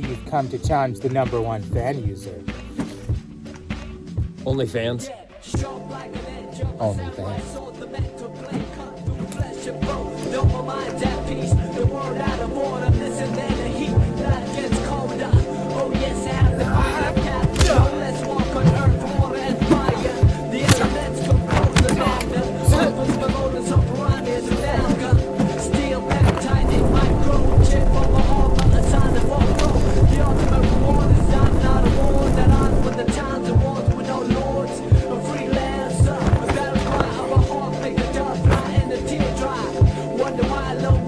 see you've come to challenge the number one fan user. Only fans? Only fans. follow